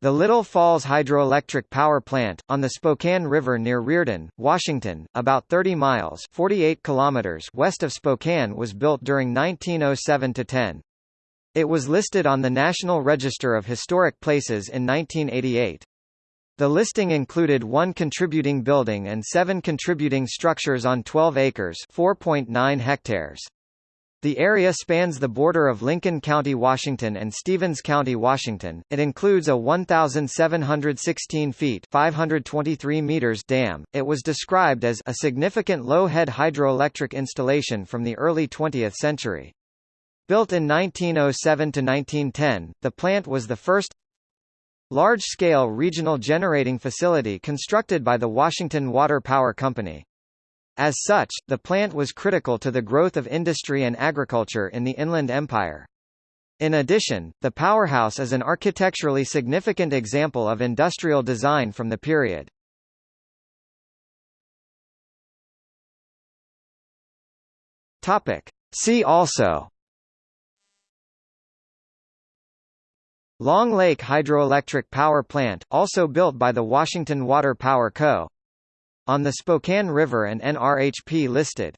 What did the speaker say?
The Little Falls Hydroelectric Power Plant, on the Spokane River near Reardan, Washington, about 30 miles 48 kilometers west of Spokane was built during 1907–10. It was listed on the National Register of Historic Places in 1988. The listing included one contributing building and seven contributing structures on 12 acres 4.9 hectares. The area spans the border of Lincoln County, Washington and Stevens County, Washington. It includes a 1,716 feet 523 meters dam. It was described as a significant low-head hydroelectric installation from the early 20th century. Built in 1907 to 1910, the plant was the first large-scale regional generating facility constructed by the Washington Water Power Company. As such, the plant was critical to the growth of industry and agriculture in the Inland Empire. In addition, the powerhouse is an architecturally significant example of industrial design from the period. Topic. See also Long Lake Hydroelectric Power Plant, also built by the Washington Water Power Co. On the Spokane River and NRHP listed